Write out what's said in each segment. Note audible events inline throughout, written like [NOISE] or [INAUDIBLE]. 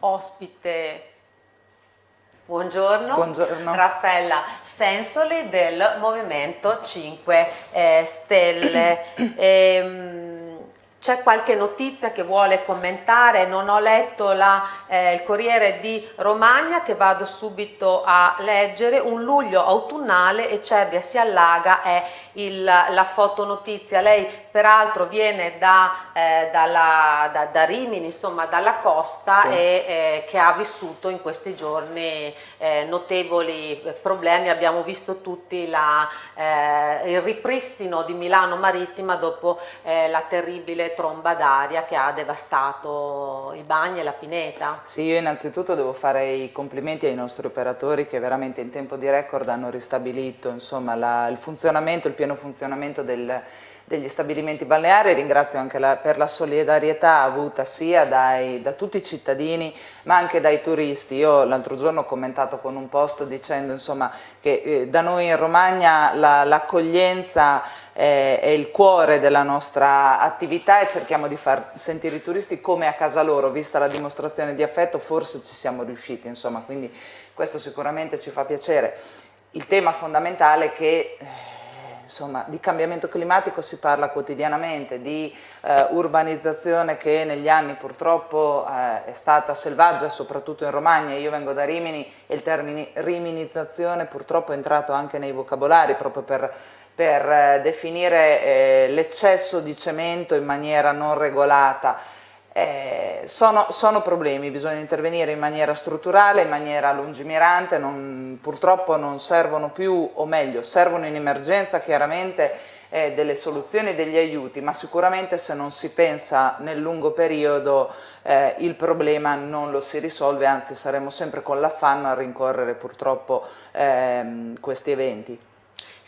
ospite Buongiorno. Buongiorno. Raffaella Sensoli del Movimento 5 eh, Stelle. [CLEARS THROAT] ehm, c'è qualche notizia che vuole commentare? Non ho letto la, eh, il Corriere di Romagna che vado subito a leggere. Un luglio autunnale e Cervia si allaga è il, la fotonotizia. Lei peraltro viene da, eh, dalla, da, da, Rimini, insomma dalla costa sì. e eh, che ha vissuto in questi giorni eh, notevoli problemi. Abbiamo visto tutti la, eh, il ripristino di Milano Marittima dopo eh, la terribile tromba d'aria che ha devastato i bagni e la pineta. Sì, io innanzitutto devo fare i complimenti ai nostri operatori che veramente in tempo di record hanno ristabilito insomma, la, il funzionamento, il pieno funzionamento del, degli stabilimenti balneari, ringrazio anche la, per la solidarietà avuta sia dai, da tutti i cittadini ma anche dai turisti. Io l'altro giorno ho commentato con un post dicendo insomma, che eh, da noi in Romagna l'accoglienza è, è il cuore della nostra attività e cerchiamo di far sentire i turisti come a casa loro, vista la dimostrazione di affetto forse ci siamo riusciti, insomma, quindi questo sicuramente ci fa piacere. Il tema fondamentale è che eh, insomma, di cambiamento climatico si parla quotidianamente, di eh, urbanizzazione che negli anni purtroppo eh, è stata selvaggia, soprattutto in Romagna, io vengo da Rimini e il termine riminizzazione purtroppo è entrato anche nei vocabolari proprio per, per eh, definire eh, l'eccesso di cemento in maniera non regolata eh, sono, sono, problemi, bisogna intervenire in maniera strutturale, in maniera lungimirante, non, purtroppo non servono più, o meglio, servono in emergenza chiaramente eh, delle soluzioni e degli aiuti, ma sicuramente se non si pensa nel lungo periodo eh, il problema non lo si risolve, anzi saremo sempre con l'affanno a rincorrere purtroppo ehm, questi eventi.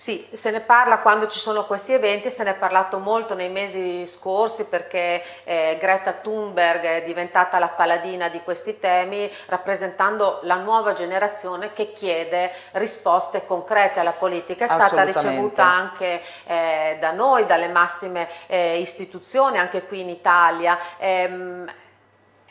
Sì, se ne parla quando ci sono questi eventi, se ne è parlato molto nei mesi scorsi perché eh, Greta Thunberg è diventata la paladina di questi temi rappresentando la nuova generazione che chiede risposte concrete alla politica. È stata ricevuta anche eh, da noi, dalle massime eh, istituzioni, anche qui in Italia. Ehm,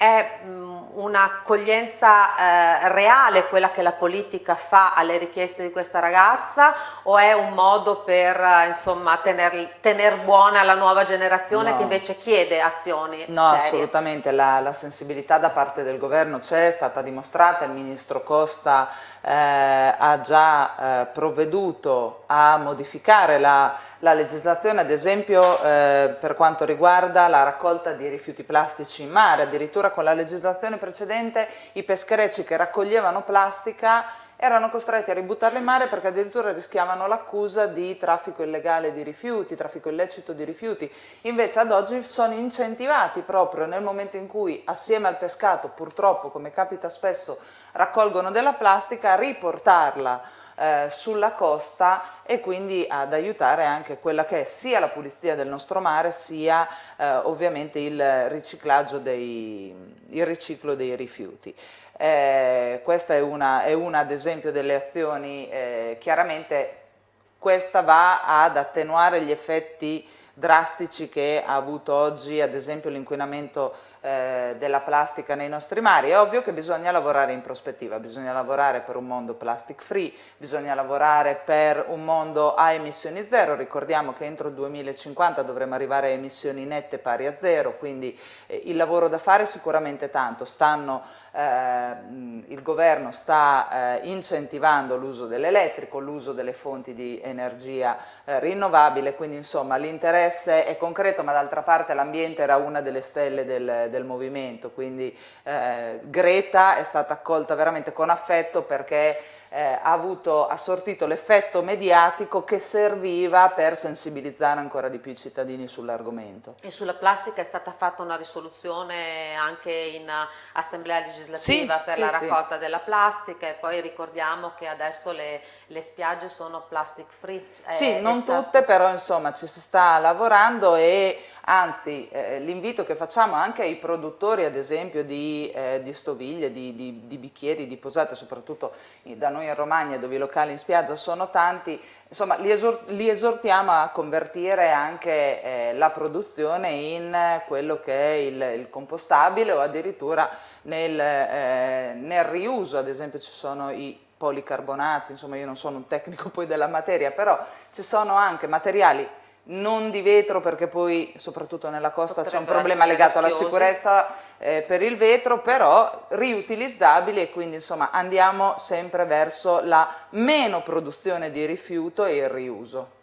è mm, un'accoglienza eh, reale quella che la politica fa alle richieste di questa ragazza o è un modo per eh, insomma tener, tener, buona la nuova generazione no. che invece chiede azioni No, serie. assolutamente, la, la, sensibilità da parte del governo c'è, è stata dimostrata, il ministro Costa eh, ha già eh, provveduto a modificare la, la legislazione, ad esempio eh, per quanto riguarda la raccolta di rifiuti plastici in mare, addirittura con la legislazione precedente i pescherecci che raccoglievano plastica erano costretti a ributtarla in mare perché addirittura rischiavano l'accusa di traffico illegale di rifiuti, traffico illecito di rifiuti. Invece ad oggi sono incentivati proprio nel momento in cui assieme al pescato, purtroppo come capita spesso, raccolgono della plastica, a riportarla eh, sulla costa e quindi ad aiutare anche quella che è sia la pulizia del nostro mare sia eh, ovviamente il riciclaggio dei, il riciclo dei rifiuti. Eh, questa è una, è una, ad esempio delle azioni, eh, chiaramente questa va ad attenuare gli effetti drastici che ha avuto oggi ad esempio l'inquinamento eh, della plastica nei nostri mari. È ovvio che bisogna lavorare in prospettiva, bisogna lavorare per un mondo plastic free, bisogna lavorare per un mondo a emissioni zero, ricordiamo che entro il 2050 dovremo arrivare a emissioni nette pari a zero, quindi eh, il lavoro da fare è sicuramente tanto, Stanno, eh, il governo sta eh, incentivando l'uso dell'elettrico, l'uso delle fonti di energia eh, rinnovabile, quindi insomma l'interesse è concreto ma d'altra parte l'ambiente era una delle stelle del, del movimento, quindi eh, Greta è stata accolta veramente con affetto perché eh, ha, avuto, ha sortito l'effetto mediatico che serviva per sensibilizzare ancora di più i cittadini sull'argomento. E sulla plastica è stata fatta una risoluzione anche in assemblea legislativa sì, per sì, la raccolta sì. della plastica e poi ricordiamo che adesso le, le spiagge sono plastic free. Sì, non stato... tutte però insomma ci si sta lavorando e anzi eh, l'invito che facciamo anche ai produttori ad esempio di, eh, di stoviglie, di, di, di, bicchieri, di posate, soprattutto da noi in Romagna dove i locali in spiaggia sono tanti, insomma li, esor li esortiamo a convertire anche eh, la produzione in quello che è il, il compostabile o addirittura nel, eh, nel riuso, ad esempio ci sono i policarbonati, insomma io non sono un tecnico poi della materia, però ci sono anche materiali non di vetro perché poi soprattutto nella costa c'è un problema legato alla sicurezza eh, per il vetro, però riutilizzabili e quindi insomma andiamo sempre verso la meno produzione di rifiuto e il riuso.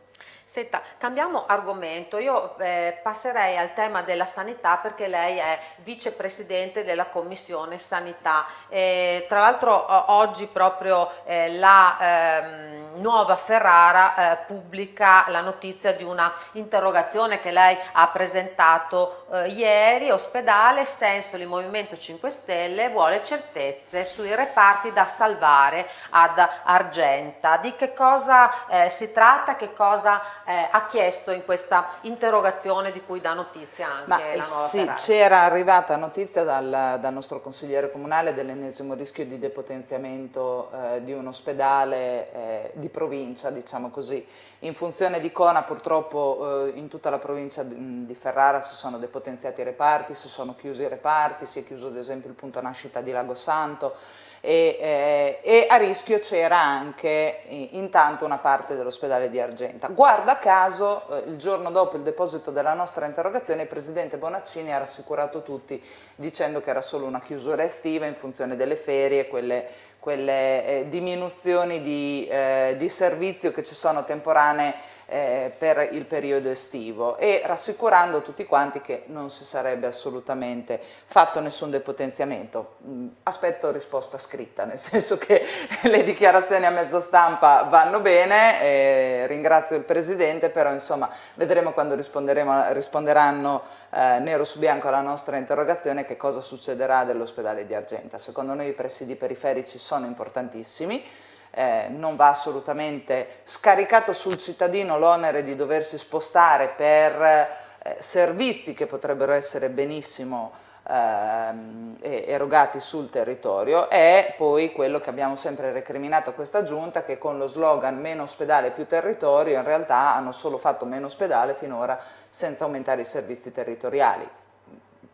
Senta, cambiamo argomento, io eh, passerei al tema della sanità perché lei è vicepresidente della Commissione Sanità. Eh, tra l'altro oggi proprio eh, la ehm, Nuova Ferrara eh, pubblica la notizia di una interrogazione che lei ha presentato eh, ieri, ospedale, Sensoli Movimento 5 Stelle vuole certezze sui reparti da salvare ad Argenta. Di che cosa eh, si tratta, che cosa eh, ha chiesto in questa interrogazione di cui dà notizia anche Ma, la nuova Sì, c'era arrivata notizia dal, dal, nostro consigliere comunale dell'ennesimo rischio di depotenziamento eh, di un ospedale eh, di provincia, diciamo così. In funzione di Cona purtroppo eh, in tutta la provincia di Ferrara si sono depotenziati i reparti, si sono chiusi i reparti, si è chiuso ad esempio il punto nascita di Lago Santo, e, eh, e a rischio c'era anche eh, intanto una parte dell'ospedale di Argenta. Guarda caso, eh, il giorno dopo il deposito della nostra interrogazione, il Presidente Bonaccini ha rassicurato tutti dicendo che era solo una chiusura estiva in funzione delle ferie, quelle, quelle eh, diminuzioni di, eh, di servizio che ci sono temporanee eh, per il periodo estivo e rassicurando tutti quanti che non si sarebbe assolutamente fatto nessun depotenziamento. Mm, aspetto risposta scritta, nel [LAUGHS] senso che le dichiarazioni a mezzo stampa vanno bene, eh, ringrazio il Presidente, però insomma vedremo quando risponderanno eh, nero su bianco alla nostra interrogazione che cosa succederà dell'ospedale di Argenta. Secondo noi i presidi periferici sono importantissimi, eh, non va assolutamente scaricato sul cittadino l'onere di doversi spostare per eh, servizi che potrebbero essere benissimo eh, erogati sul territorio. E poi quello che abbiamo sempre recriminato a questa giunta che con lo slogan meno ospedale più territorio in realtà hanno solo fatto meno ospedale finora senza aumentare i servizi territoriali.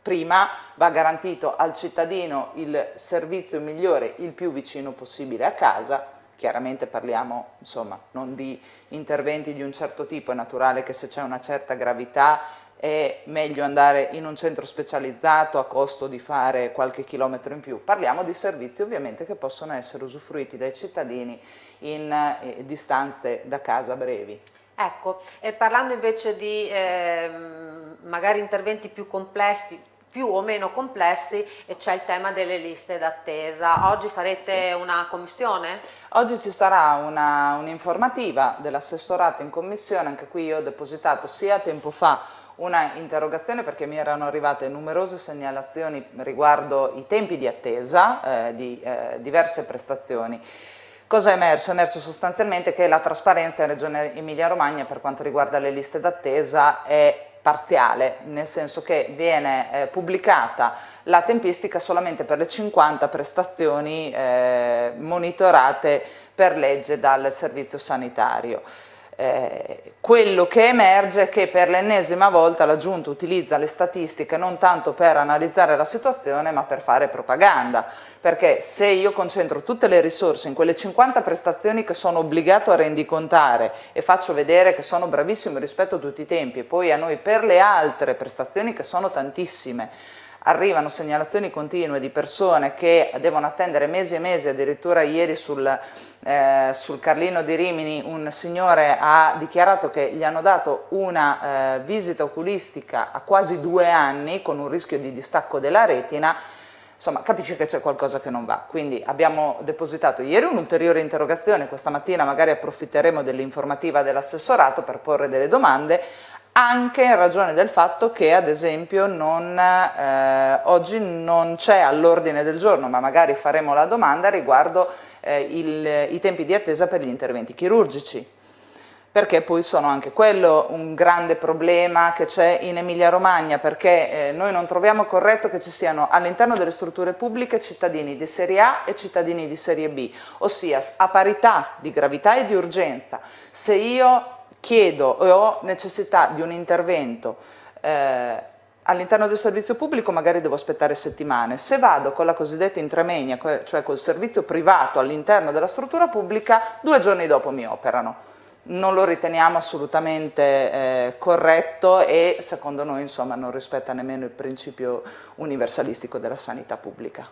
Prima va garantito al cittadino il servizio migliore il più vicino possibile a casa chiaramente parliamo insomma, non di interventi di un certo tipo, è naturale che se c'è una certa gravità è meglio andare in un centro specializzato a costo di fare qualche chilometro in più. Parliamo di servizi ovviamente che possono essere usufruiti dai cittadini in eh, distanze da casa brevi. Ecco, e parlando invece di eh, magari interventi più complessi, più o meno complessi e c'è il tema delle liste d'attesa. Oggi farete sì. una commissione? Oggi ci sarà un'informativa un dell'assessorato in commissione, anche qui io ho depositato sia tempo fa una interrogazione perché mi erano arrivate numerose segnalazioni riguardo i tempi di attesa eh, di eh, diverse prestazioni. Cosa è emerso? È emerso sostanzialmente che la trasparenza in Regione Emilia-Romagna per quanto riguarda le liste d'attesa è parziale, nel senso che viene eh, pubblicata la tempistica solamente per le 50 prestazioni eh, monitorate per legge dal servizio sanitario. Eh, quello che emerge è che per l'ennesima volta la Giunta utilizza le statistiche non tanto per analizzare la situazione ma per fare propaganda, perché se io concentro tutte le risorse in quelle 50 prestazioni che sono obbligato a rendicontare e faccio vedere che sono bravissimo rispetto a tutti i tempi e poi a noi per le altre prestazioni che sono tantissime arrivano segnalazioni continue di persone che devono attendere mesi e mesi, addirittura ieri sul, eh, sul Carlino di Rimini un signore ha dichiarato che gli hanno dato una eh, visita oculistica a quasi due anni con un rischio di distacco della retina, insomma capisci che c'è qualcosa che non va. Quindi abbiamo depositato ieri un'ulteriore interrogazione, questa mattina magari approfitteremo dell'informativa dell'assessorato per porre delle domande, anche in ragione del fatto che ad esempio non, eh, oggi non c'è all'ordine del giorno, ma magari faremo la domanda riguardo eh, il, i tempi di attesa per gli interventi chirurgici perché poi sono anche quello un grande problema che c'è in Emilia Romagna, perché eh, noi non troviamo corretto che ci siano all'interno delle strutture pubbliche cittadini di serie A e cittadini di serie B, ossia a parità di gravità e di urgenza. Se io chiedo e ho necessità di un intervento eh, all'interno del servizio pubblico magari devo aspettare settimane, se vado con la cosiddetta intramenia, cioè col servizio privato all'interno della struttura pubblica, due giorni dopo mi operano non lo riteniamo assolutamente eh, corretto e secondo noi insomma, non rispetta nemmeno il principio universalistico della sanità pubblica.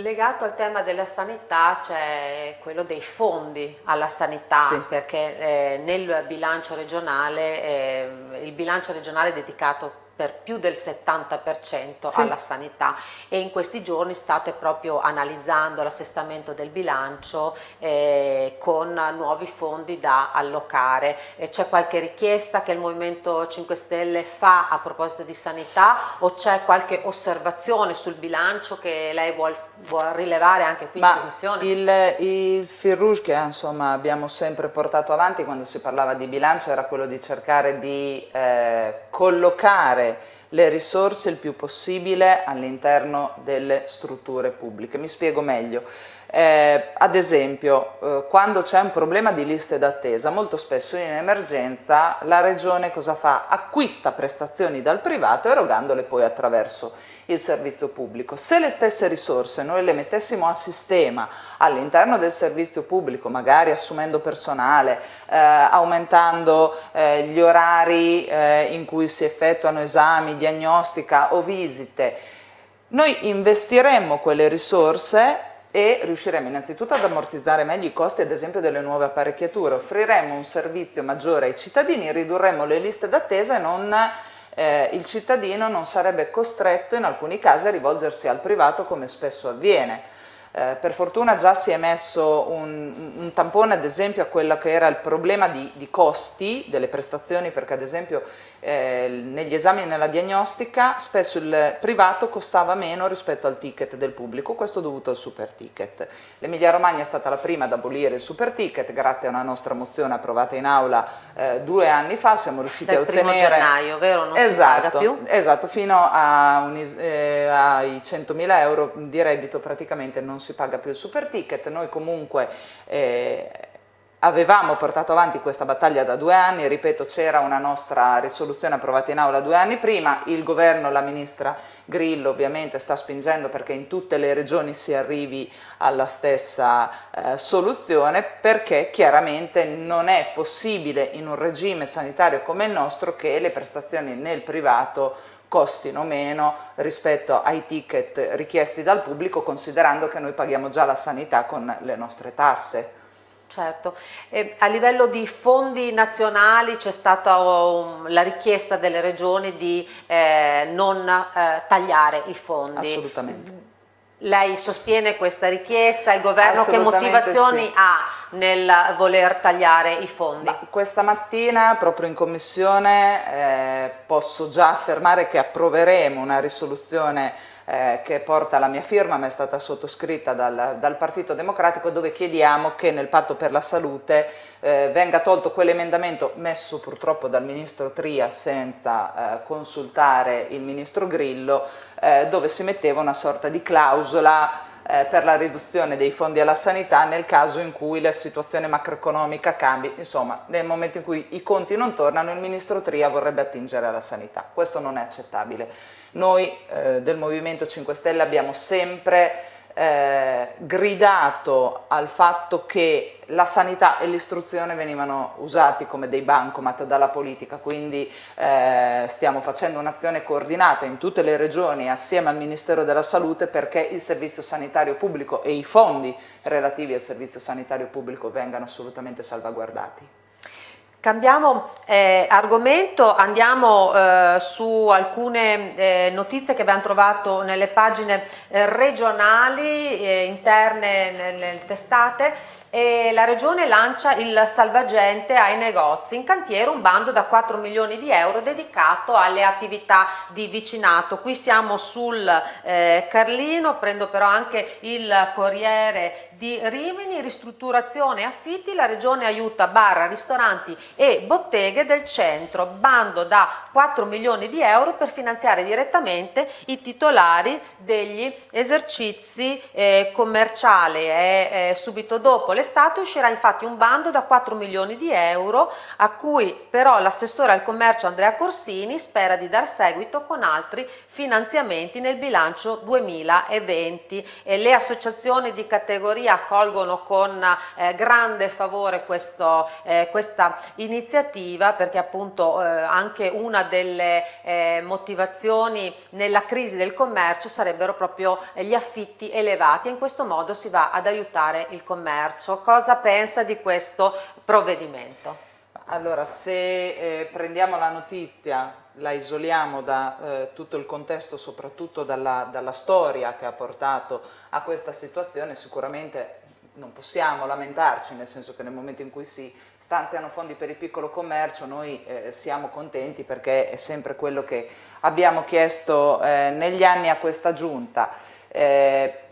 Legato al tema della sanità c'è quello dei fondi alla sanità sì. perché eh, nel bilancio regionale, eh, il bilancio regionale è dedicato per più del 70% sì. alla sanità e in questi giorni state proprio analizzando l'assestamento del bilancio eh, con nuovi fondi da allocare. C'è qualche richiesta che il Movimento 5 Stelle fa a proposito di sanità o c'è qualche osservazione sul bilancio che lei vuole vuol rilevare anche qui Ma in Commissione? Il, il fil rouge che insomma, abbiamo sempre portato avanti quando si parlava di bilancio era quello di cercare di eh, collocare le risorse il più possibile all'interno delle strutture pubbliche. Mi spiego meglio. Eh, ad esempio, eh, quando c'è un problema di liste d'attesa, molto spesso in emergenza la Regione cosa fa? Acquista prestazioni dal privato erogandole poi attraverso il servizio pubblico. Se le stesse risorse noi le mettessimo a sistema all'interno del servizio pubblico, magari assumendo personale, eh, aumentando eh, gli orari eh, in cui si effettuano esami, diagnostica o visite, noi investiremmo quelle risorse e riusciremo innanzitutto ad ammortizzare meglio i costi ad esempio delle nuove apparecchiature, offriremo un servizio maggiore ai cittadini, ridurremo le liste d'attesa e non eh, il cittadino non sarebbe costretto in alcuni casi a rivolgersi al privato come spesso avviene. Eh, per fortuna già si è messo un, un, tampone ad esempio a quello che era il problema di, di costi delle prestazioni perché ad esempio eh, negli esami e nella diagnostica spesso il privato costava meno rispetto al ticket del pubblico, questo dovuto al super ticket. L'Emilia Romagna è stata la prima ad abolire il super ticket, grazie a una nostra mozione approvata in aula eh, due anni fa, siamo riusciti Dal a ottenere... Dal gennaio, vero? Non esatto, si più? Esatto, fino a eh, ai 100.000 euro di reddito praticamente non si paga più il super ticket, noi comunque eh, Avevamo portato avanti questa battaglia da due anni, ripeto c'era una nostra risoluzione approvata in aula due anni prima, il governo, la ministra Grillo ovviamente sta spingendo perché in tutte le regioni si arrivi alla stessa eh, soluzione perché chiaramente non è possibile in un regime sanitario come il nostro che le prestazioni nel privato costino meno rispetto ai ticket richiesti dal pubblico considerando che noi paghiamo già la sanità con le nostre tasse. Certo, e a livello di fondi nazionali c'è stata um, la richiesta delle regioni di eh, non eh, tagliare i fondi. Assolutamente. Lei sostiene questa richiesta, il governo che motivazioni sì. ha nel voler tagliare i fondi? Ma questa mattina proprio in commissione eh, posso già affermare che approveremo una risoluzione eh, che porta la mia firma ma è stata sottoscritta dal, dal, Partito Democratico dove chiediamo che nel patto per la salute eh, venga tolto quell'emendamento messo purtroppo dal Ministro Tria senza eh, consultare il Ministro Grillo eh, dove si metteva una sorta di clausola eh, per la riduzione dei fondi alla sanità nel caso in cui la situazione macroeconomica cambi, insomma nel momento in cui i conti non tornano il Ministro Tria vorrebbe attingere alla sanità, questo non è accettabile. Noi eh, del Movimento 5 Stelle abbiamo sempre eh, gridato al fatto che la sanità e l'istruzione venivano usati come dei bancomat dalla politica, quindi eh, stiamo facendo un'azione coordinata in tutte le regioni assieme al Ministero della Salute perché il servizio sanitario pubblico e i fondi relativi al servizio sanitario pubblico vengano assolutamente salvaguardati. Cambiamo eh, argomento, andiamo eh, su alcune eh, notizie che abbiamo trovato nelle pagine eh, regionali eh, interne nelle testate e la Regione lancia il salvagente ai negozi, in cantiere un bando da 4 milioni di euro dedicato alle attività di vicinato. Qui siamo sul eh, Carlino, prendo però anche il Corriere di Rimini, ristrutturazione e affitti, la regione aiuta bar, ristoranti e botteghe del centro, bando da 4 milioni di euro per finanziare direttamente i titolari degli esercizi eh, commerciali. E eh, subito dopo l'estate uscirà infatti un bando da 4 milioni di euro a cui però l'assessore al commercio Andrea Corsini spera di dar seguito con altri finanziamenti nel bilancio 2020 e le associazioni di categoria accolgono con eh, grande favore questo, eh, questa iniziativa perché appunto eh, anche una delle eh, motivazioni nella crisi del commercio sarebbero proprio gli affitti elevati e in questo modo si va ad aiutare il commercio. Cosa pensa di questo provvedimento? Allora, se eh, prendiamo la notizia, la isoliamo da eh, tutto il contesto, soprattutto dalla, dalla, storia che ha portato a questa situazione, sicuramente non possiamo lamentarci, nel senso che nel momento in cui si stanziano fondi per il piccolo commercio noi eh, siamo contenti perché è sempre quello che abbiamo chiesto eh, negli anni a questa giunta. Eh,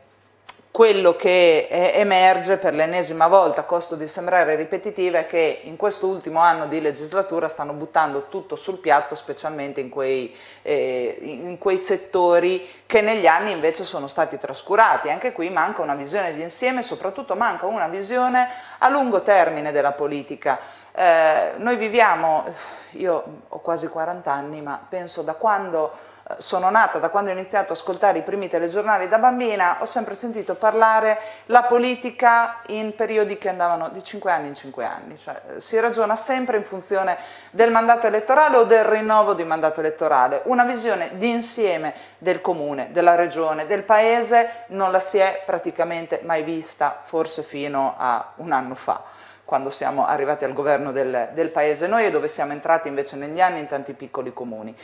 quello che emerge per l'ennesima volta, a costo di sembrare ripetitiva, è che in questo ultimo anno di legislatura stanno buttando tutto sul piatto, specialmente in quei, eh, in quei settori che negli anni invece sono stati trascurati. Anche qui manca una visione di insieme, soprattutto manca una visione a lungo termine della politica. Eh, noi viviamo, io ho quasi 40 anni, ma penso da quando sono nata, da quando ho iniziato ad ascoltare i primi telegiornali da bambina, ho sempre sentito parlare la politica in periodi che andavano di 5 anni in 5 anni, cioè si ragiona sempre in funzione del mandato elettorale o del rinnovo di mandato elettorale, una visione di insieme del comune, della regione, del paese non la si è praticamente mai vista, forse fino a un anno fa quando siamo arrivati al governo del, del paese noi e dove siamo entrati invece negli anni in tanti piccoli comuni.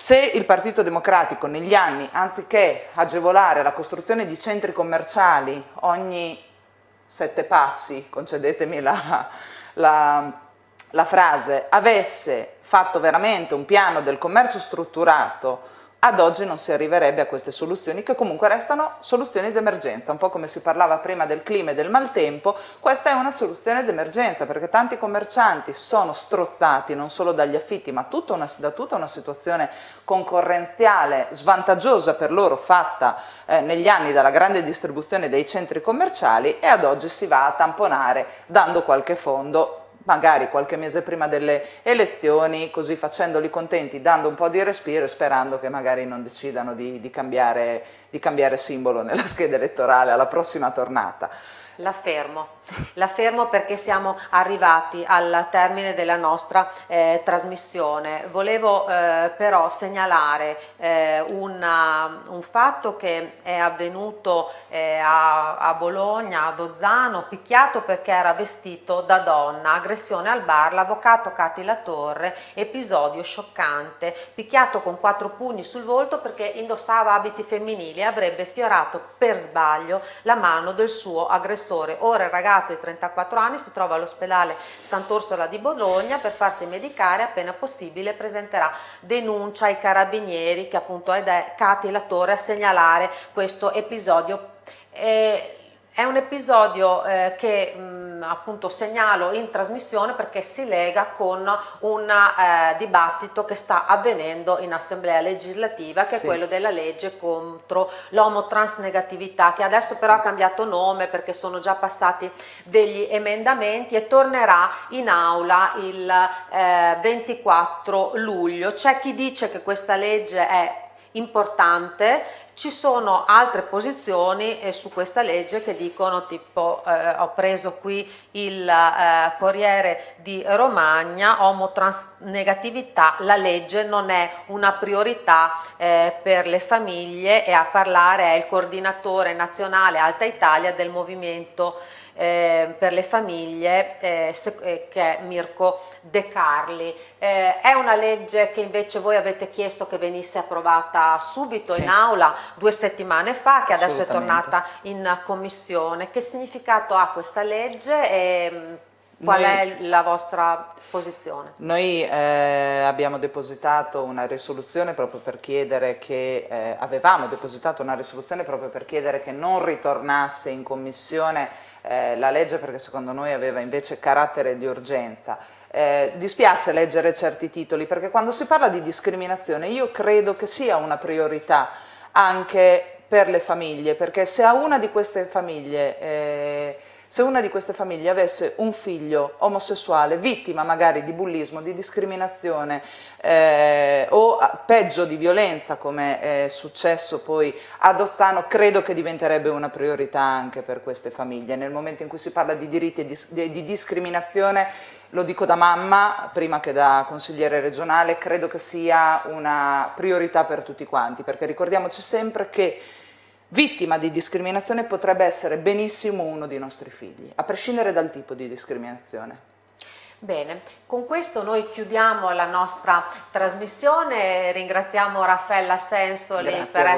Se il Partito Democratico negli anni, anziché agevolare la costruzione di centri commerciali ogni sette passi, concedetemi la, la, la frase, avesse fatto veramente un piano del commercio strutturato ad oggi non si arriverebbe a queste soluzioni che comunque restano soluzioni d'emergenza, un po' come si parlava prima del clima e del maltempo, questa è una soluzione d'emergenza perché tanti commercianti sono strozzati non solo dagli affitti ma tutta una, da tutta una situazione concorrenziale svantaggiosa per loro fatta eh, negli anni dalla grande distribuzione dei centri commerciali e ad oggi si va a tamponare dando qualche fondo magari qualche mese prima delle elezioni, così facendoli contenti, dando un po' di respiro e sperando che magari non decidano di, di, cambiare, di cambiare simbolo nella [LAUGHS] scheda elettorale alla prossima tornata. La fermo, la fermo perché siamo arrivati al termine della nostra eh, trasmissione. Volevo eh, però segnalare eh, una, un fatto che è avvenuto eh, a, a, Bologna, a Dozzano, picchiato perché era vestito da donna, aggressione al bar, l'avvocato Cati La Torre, episodio scioccante, picchiato con quattro pugni sul volto perché indossava abiti femminili e avrebbe sfiorato per sbaglio la mano del suo aggressore aggressore. Ora il ragazzo di 34 anni si trova all'ospedale Sant'Orsola di Bologna per farsi medicare appena possibile presenterà denuncia ai carabinieri che appunto è Cati Latore a segnalare questo episodio. Eh, è un episodio eh, che mh, appunto segnalo in trasmissione perché si lega con un eh, dibattito che sta avvenendo in assemblea legislativa che sì. è quello della legge contro l'omotransnegatività che adesso però sì. ha cambiato nome perché sono già passati degli emendamenti e tornerà in aula il eh, 24 luglio. C'è chi dice che questa legge è importante, ci sono altre posizioni eh, su questa legge che dicono tipo eh, ho preso qui il eh, Corriere di Romagna, omotransnegatività, la legge non è una priorità eh, per le famiglie e a parlare è il coordinatore nazionale Alta Italia del movimento eh, per le famiglie eh, eh, che è Mirko De Carli. Eh, è una legge che invece voi avete chiesto che venisse approvata subito sì. in aula due settimane fa, che adesso è tornata in commissione. Che significato ha questa legge? E, Qual noi, è la vostra posizione? Noi eh, abbiamo depositato una risoluzione proprio per chiedere che, eh, avevamo depositato una risoluzione proprio per chiedere che non ritornasse in commissione eh, la legge perché secondo noi aveva invece carattere di urgenza. Eh, dispiace leggere certi titoli perché quando si parla di discriminazione io credo che sia una priorità anche per le famiglie perché se a una di queste famiglie eh, se una di queste famiglie avesse un figlio omosessuale, vittima magari di bullismo, di discriminazione eh, o peggio di violenza come è successo poi ad Ozzano, credo che diventerebbe una priorità anche per queste famiglie. Nel momento in cui si parla di diritti e di, di discriminazione, lo dico da mamma, prima che da consigliere regionale, credo che sia una priorità per tutti quanti, perché ricordiamoci sempre che vittima di discriminazione potrebbe essere benissimo uno dei nostri figli, a prescindere dal tipo di discriminazione. Bene, con questo noi chiudiamo la nostra trasmissione, ringraziamo Raffaella Sensoli Grazie per essere